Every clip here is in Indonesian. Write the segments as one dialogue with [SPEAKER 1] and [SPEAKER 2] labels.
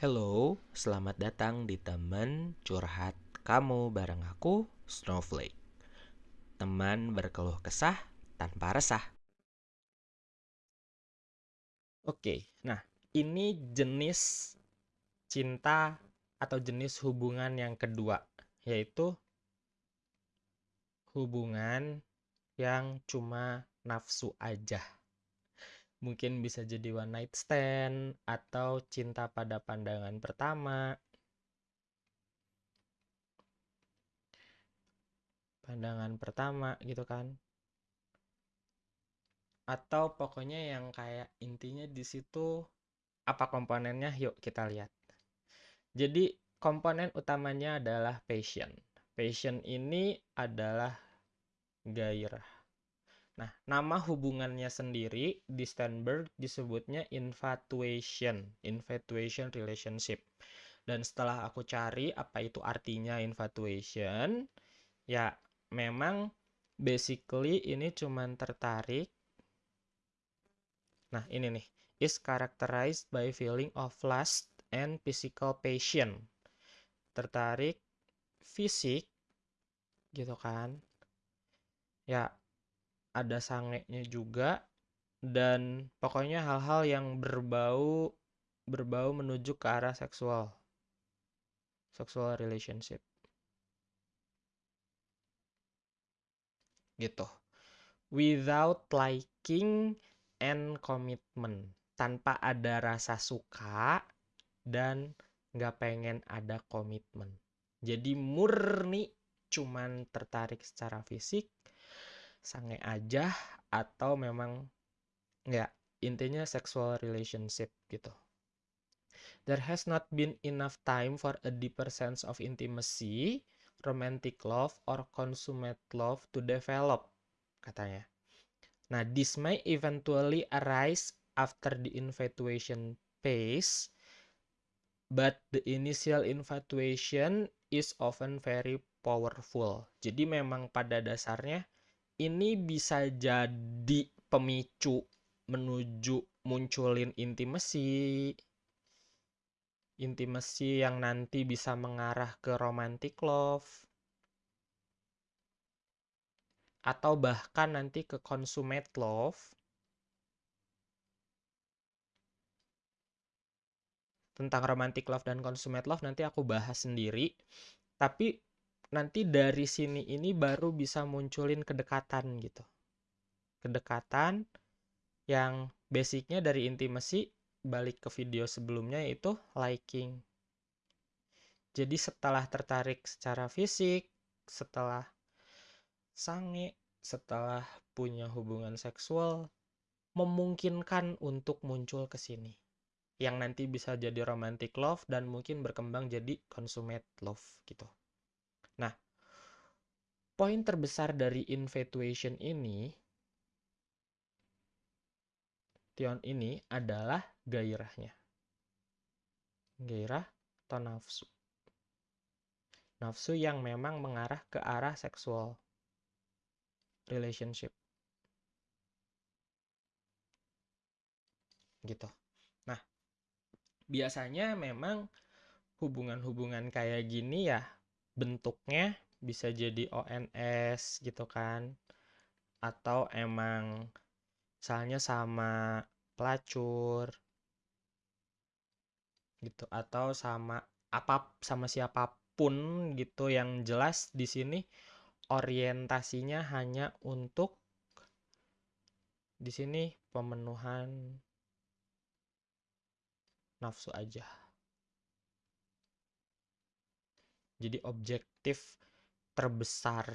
[SPEAKER 1] Hello, selamat datang di teman curhat kamu bareng aku, Snowflake. Teman berkeluh kesah tanpa resah. Oke, nah ini jenis cinta atau jenis hubungan yang kedua, yaitu hubungan yang cuma nafsu aja mungkin bisa jadi one night stand atau cinta pada pandangan pertama. Pandangan pertama gitu kan. Atau pokoknya yang kayak intinya di situ apa komponennya? Yuk kita lihat. Jadi komponen utamanya adalah passion. Passion ini adalah gairah Nah, nama hubungannya sendiri di Sternberg disebutnya infatuation, infatuation relationship. Dan setelah aku cari apa itu artinya infatuation, ya memang basically ini cuman tertarik. Nah, ini nih, is characterized by feeling of lust and physical passion. Tertarik fisik gitu kan. Ya, ada sangenya juga dan pokoknya hal-hal yang berbau berbau menuju ke arah seksual. Sexual relationship. Gitu. Without liking and commitment. Tanpa ada rasa suka dan nggak pengen ada komitmen jadi murni cuman tertarik secara fisik sange aja atau memang ya intinya sexual relationship gitu. There has not been enough time for a deeper sense of intimacy, romantic love, or consummate love to develop, katanya. Nah, this may eventually arise after the infatuation phase, but the initial infatuation is often very powerful. Jadi memang pada dasarnya ini bisa jadi pemicu menuju munculin intimasi. Intimasi yang nanti bisa mengarah ke romantic love. Atau bahkan nanti ke consummate love. Tentang romantic love dan consummate love nanti aku bahas sendiri. Tapi nanti dari sini ini baru bisa munculin kedekatan gitu. Kedekatan yang basicnya dari intimasi balik ke video sebelumnya itu liking. Jadi setelah tertarik secara fisik, setelah sange, setelah punya hubungan seksual, memungkinkan untuk muncul ke sini. Yang nanti bisa jadi romantic love dan mungkin berkembang jadi consummate love gitu. Nah, poin terbesar dari infatuation ini, Tion ini adalah gairahnya. Gairah atau nafsu. Nafsu yang memang mengarah ke arah seksual relationship. Gitu. Nah, biasanya memang hubungan-hubungan kayak gini ya bentuknya bisa jadi ONS gitu kan. Atau emang misalnya sama pelacur gitu atau sama apa sama siapa pun gitu yang jelas di sini orientasinya hanya untuk di sini pemenuhan nafsu aja Jadi objektif terbesar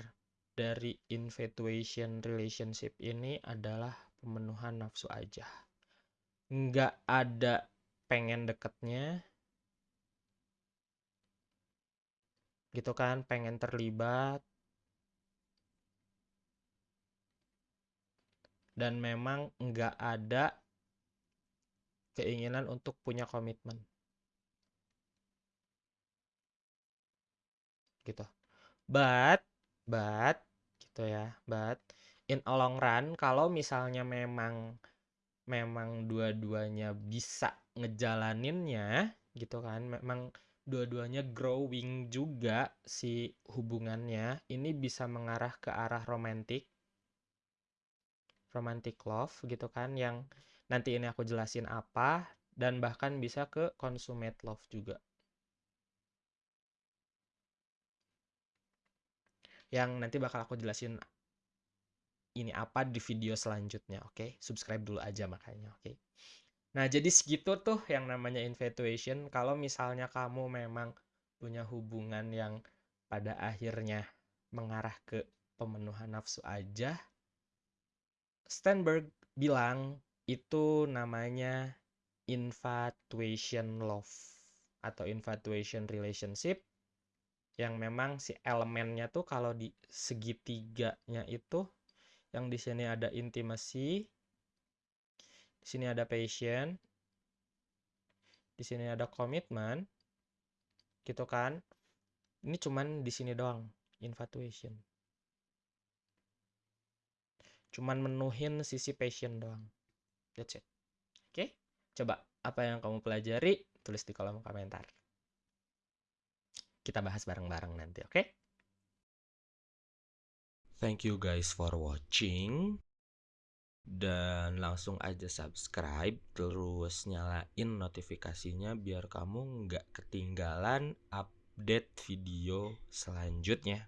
[SPEAKER 1] dari infatuation relationship ini adalah pemenuhan nafsu aja. Nggak ada pengen deketnya, gitu kan, pengen terlibat, dan memang nggak ada keinginan untuk punya komitmen. Gitu. But but gitu ya but in a long run kalau misalnya memang memang dua-duanya bisa ngejalaninnya gitu kan memang dua-duanya growing juga si hubungannya ini bisa mengarah ke arah romantic romantic love gitu kan yang nanti ini aku jelasin apa dan bahkan bisa ke consummate love juga yang nanti bakal aku jelasin ini apa di video selanjutnya oke okay? subscribe dulu aja makanya oke okay? Nah, jadi segitu tuh yang namanya infatuation. Kalau misalnya kamu memang punya hubungan yang pada akhirnya mengarah ke pemenuhan nafsu aja, Steinberg bilang itu namanya infatuation love atau infatuation relationship yang memang si elemennya tuh kalau di segitiganya itu yang di sini ada intimacy, di sini ada passion, di sini ada komitmen, gitu kan? Ini cuman di sini doang, infatuation. Cuman menuhin sisi passion doang. That's it. Oke? Okay? Coba apa yang kamu pelajari tulis di kolom komentar. Kita bahas bareng-bareng nanti, oke? Okay? Thank you guys for watching dan langsung aja subscribe terus nyalain notifikasinya biar kamu nggak ketinggalan update video selanjutnya